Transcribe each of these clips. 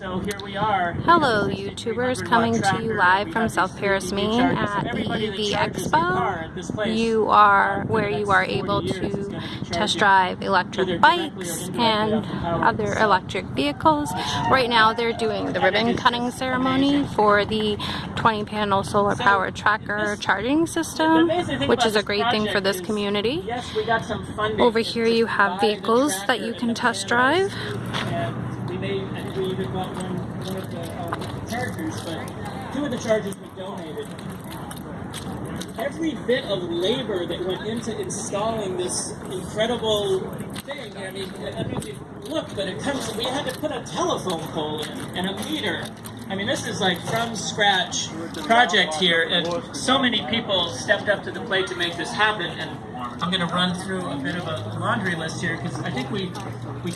So here we are. Hello This is a YouTubers coming to you live from South Paris, Maine at the EV charges their car Expo. at this place, You are where you are able to test drive electric bikes and off the power other electric vehicles. Right now they're doing the ribbon cutting ceremony for the 20 panel solar powered tracker charging system, which is a great thing for this community. Yes, we got some funding Over here you have vehicles that you can test drive. Even got one, one of the um, but two of the chargers we donated. Every bit of labor that went into installing this incredible thing, I mean, I mean, look, but it comes, we had to put a telephone pole in and a meter. I mean, this is like from scratch project here, and so many people stepped up to the plate to make this happen. And I'm going to run through a bit of a laundry list here because I think we we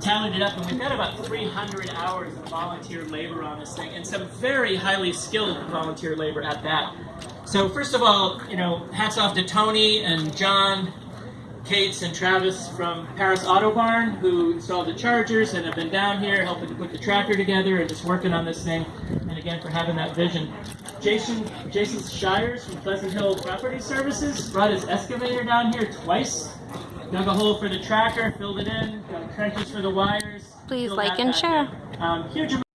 tallied it up, and we've got about 300 hours of volunteer labor on this thing, and some very highly skilled volunteer labor at that. So first of all, you know, hats off to Tony and John, Kates and Travis from Paris Auto Barn, who installed the chargers and have been down here helping to put the tracker together and just working on this thing. And again, for having that vision. Jason, Jason Shires from Pleasant Hill Property Services brought his excavator down here twice. Dug a hole for the tracker, filled it in, got trenches for the wires. Please like and share. Um, huge